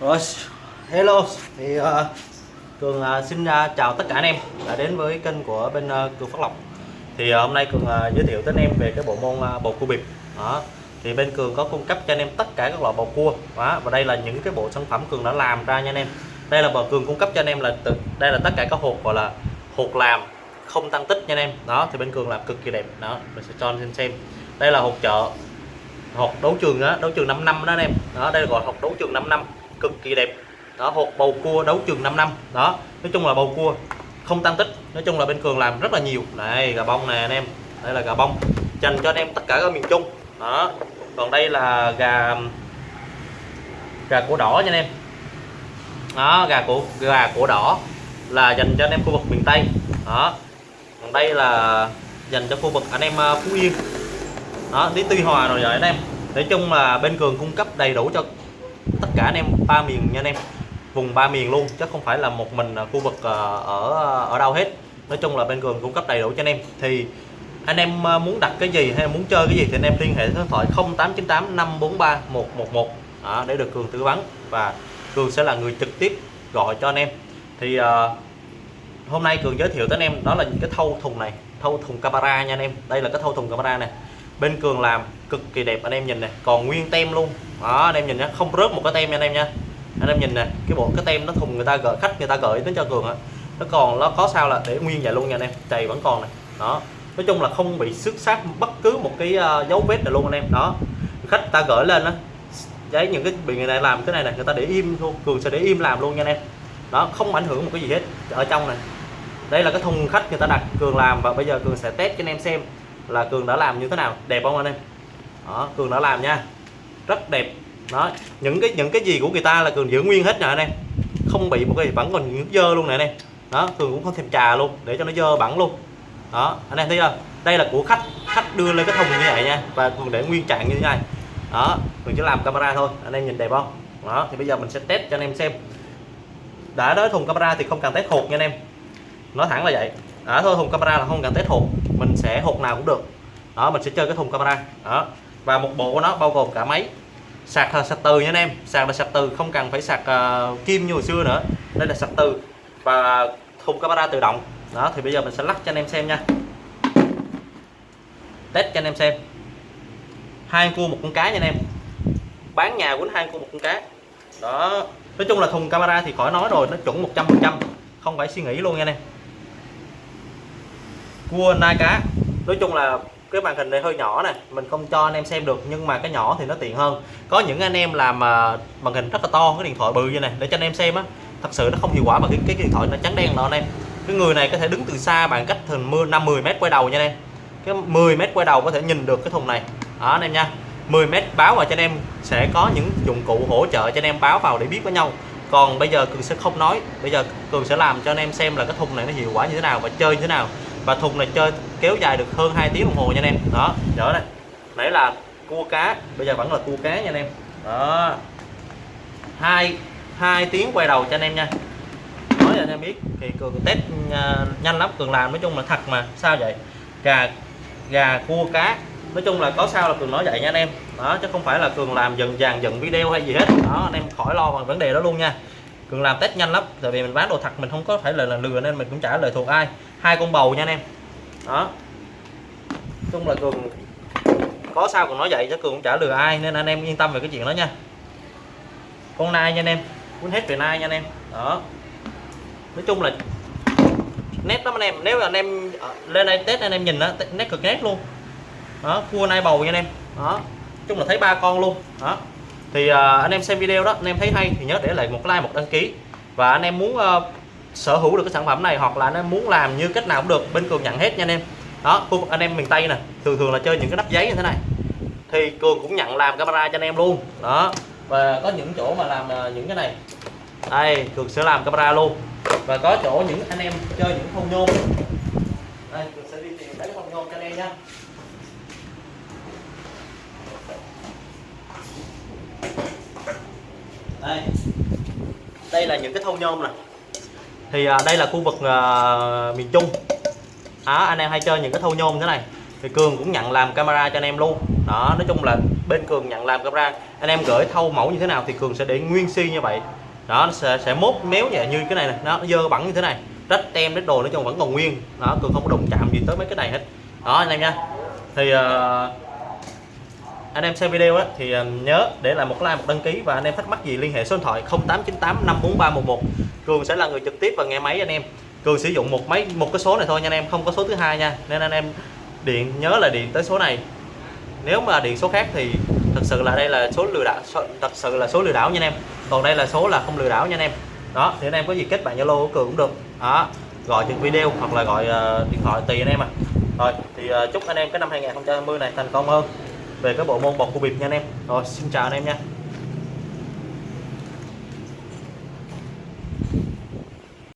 Rồi, hello. Thì uh, Cường uh, xin uh, chào tất cả anh em đã đến với kênh của bên uh, Cường Phát Lộc. Thì uh, hôm nay Cường uh, giới thiệu tới anh em về cái bộ môn uh, bầu cua bịp. Đó. Thì bên Cường có cung cấp cho anh em tất cả các loại bầu cua. Đó. và đây là những cái bộ sản phẩm Cường đã làm ra nha anh em. Đây là bầu Cường cung cấp cho anh em là từ đây là tất cả các hộp gọi là hộp làm không tăng tích nha anh em. Đó thì bên Cường làm cực kỳ đẹp. Đó mình sẽ cho anh xem xem. Đây là hộp chợ hộp đấu trường đó đấu trường 5 năm đó anh em. Đó đây là gọi hộp đấu trường 5 năm cực kỳ đẹp. Đó hộp bầu cua đấu trường 5 năm. Đó, nói chung là bầu cua không tăng tích, nói chung là bên cường làm rất là nhiều. Này, gà bông nè, anh em. Đây là gà bông, dành cho anh em tất cả các miền trung. Đó, còn đây là gà gà cổ đỏ nha anh em. Đó, gà cổ gà cổ đỏ là dành cho anh em khu vực miền tây. Đó, còn đây là dành cho khu vực anh em ờ, phú yên. Đó đến tuy hòa rồi rồi anh em. Nói chung là bên cường cung cấp đầy đủ cho tất cả anh em ba miền nha anh em. Vùng ba miền luôn chứ không phải là một mình à, khu vực à, ở ở đâu hết. Nói chung là bên cường cung cấp đầy đủ cho anh em. Thì anh em à, muốn đặt cái gì hay muốn chơi cái gì thì anh em liên hệ số điện thoại 0898 543 111 đó, để được cường tư vấn. Và cường sẽ là người trực tiếp gọi cho anh em. Thì uh, hôm nay cường giới thiệu tới anh em đó là những cái thâu thùng này thâu thùng camera nha anh em. Đây là cái thâu thùng camera này bên cường làm cực kỳ đẹp anh em nhìn này còn nguyên tem luôn đó anh em nhìn nhé không rớt một cái tem nha anh em nha. Anh em nhìn nè cái bộ cái tem nó thùng người ta gửi khách người ta gửi đến cho cường á. Nó còn nó có sao là để nguyên vậy luôn nha anh em chày vẫn còn này đó nói chung là không bị xước sát bất cứ một cái uh, dấu vết nào luôn anh em. Đó khách ta gửi lên á giấy những cái bị người này làm cái này này người ta để im luôn cường sẽ để im làm luôn nha anh em. Đó không ảnh hưởng một cái gì hết ở trong này đây là cái thùng khách người ta đặt cường làm và bây giờ cường sẽ test cho anh em xem là cường đã làm như thế nào đẹp không anh em? Đó cường đã làm nha rất đẹp. Đó, những cái những cái gì của người ta là cường giữ nguyên hết nè anh em. Không bị một cái vẫn còn những dơ luôn nè anh em. Đó cường cũng không thêm trà luôn, để cho nó dơ bẩn luôn. Đó, anh em thấy chưa? Đây là của khách khách đưa lên cái thùng như vậy nha, và cường để nguyên trạng như thế này. Đó, mình chỉ làm camera thôi, anh em nhìn đẹp không? Đó, thì bây giờ mình sẽ test cho anh em xem. Đã nói thùng camera thì không cần test hột nha anh em. Nói thẳng là vậy. Đã thôi thùng camera là không cần test hột, mình sẽ hột nào cũng được. Đó, mình sẽ chơi cái thùng camera. Đó và một bộ của nó bao gồm cả máy. Sạc là sạc từ nha anh em. Sạc là sạc từ không cần phải sạc uh, kim như hồi xưa nữa. Đây là sạc từ và thùng camera tự động. Đó thì bây giờ mình sẽ lắc cho anh em xem nha. Test cho anh em xem. Hai cua một con cá nha anh em. Bán nhà quýnh hai cua một con cá. Đó. Nói chung là thùng camera thì khỏi nói rồi nó chuẩn 100 phần trăm. Không phải suy nghĩ luôn nha anh em. Cua nai cá nói chung là cái màn hình này hơi nhỏ nè mình không cho anh em xem được nhưng mà cái nhỏ thì nó tiện hơn. Có những anh em làm mà màn hình rất là to cái điện thoại bự như này để cho anh em xem á thật sự nó không hiệu quả bằng cái, cái, cái điện thoại nó trắng đen đó anh em. Cái người này có thể đứng từ xa bằng cách thường mưa năm 10 mét quay đầu nha anh em. Cái 10 mét quay đầu có thể nhìn được cái thùng này. Đó anh em nha. 10 mét báo vào cho anh em sẽ có những dụng cụ hỗ trợ cho anh em báo vào để biết với nhau. Còn bây giờ cường sẽ không nói. Bây giờ cường sẽ làm cho anh em xem là cái thùng này nó hiệu quả như thế nào và chơi như thế nào và thùng này chơi kéo dài được hơn 2 tiếng đồng hồ nha anh em. Đó trở đây nãy là cua cá, bây giờ vẫn là cua cá nha anh em. Đó. Hai hai tiếng quay đầu cho anh em nha. Nói cho anh em biết, thì cường test à, nhanh lắm, cường làm nói chung là thật mà, sao vậy? Gà gà, cua, cá, nói chung là có sao là cường nói vậy nha anh em. Đó, chứ không phải là cường làm dần dàn dần video hay gì hết. Đó, anh em khỏi lo bằng vấn đề đó luôn nha cường làm test nhanh lắm tại vì mình bán đồ thật mình không có phải là, là lừa nên mình cũng trả lời thuộc ai. Hai con bầu nha anh em. Đó. Chung là cường có sao còn nói vậy chứ cường cũng trả lừa ai nên anh em yên tâm về cái chuyện đó nha. Con nai nha anh em. Cuốn hết về nai nha anh em. Đó. Nói chung là nét lắm anh em. Nếu mà anh em ờ, lên đây test anh em nhìn đó nét cực nét luôn. Đó cua nai bầu nha anh em. Đó. Chung là thấy ba con luôn. Đó thì uh, anh em xem video đó anh em thấy hay thì nhớ để lại một like một đăng ký. Và anh em muốn uh, sở hữu được cái sản phẩm này hoặc là anh em muốn làm như cách nào cũng được bên cường nhận hết nha anh em. Đó khu vực anh em miền tây nè thường thường là chơi những cái nắp giấy như thế này. Thì cường cũng nhận làm camera cho anh em luôn. Đó và có những chỗ mà làm ờ, những cái này. Đây cường sẽ làm camera luôn. Và có chỗ những anh em chơi những phong nhôm. Đây cường sẽ đi tìm lấy phong nhôm cho anh em nha. Đây. Đây là những cái thâu nhôm này thì à, đây là khu vực à, miền Trung. Đó anh em hay chơi những cái thâu nhôm thế này. Thì cường cũng nhận làm camera cho anh em luôn. Đó nói chung là bên cường nhận làm camera. Anh em gửi thâu mẫu như thế nào thì cường sẽ để nguyên si như vậy. Đó nó sẽ, sẽ mốt méo nhẹ như cái này này nó dơ bẩn như thế này. Rách tem rách đồ nói chung vẫn còn nguyên. Đó cường không có đụng chạm gì tới mấy cái này hết. Đó anh em nha. Thì uh, anh em xem video á, thì à, nhớ để lại một like một đăng ký và anh em thắc mắc gì liên hệ số điện thoại 0898 54311 cường sẽ là người trực tiếp và nghe máy anh em. Cường sử dụng một máy một cái số này thôi nha anh em không có số thứ hai nha. Nên anh em điện nhớ là điện tới số này. Nếu mà điện số khác thì thật sự là đây là số lừa đảo số, thật sự là số lừa đảo nha anh em. Còn đây là số là không lừa đảo nha anh em. Đó thì anh em có gì kết bạn zalo của cường cũng được. Đó gọi trên video hoặc là gọi uh, điện thoại tùy anh em à rồi thì uh, chúc anh em cái năm 2020 này thành công hơn về cái bộ môn bọc cua bịp nha anh em. Rồi, xin chào anh em nha.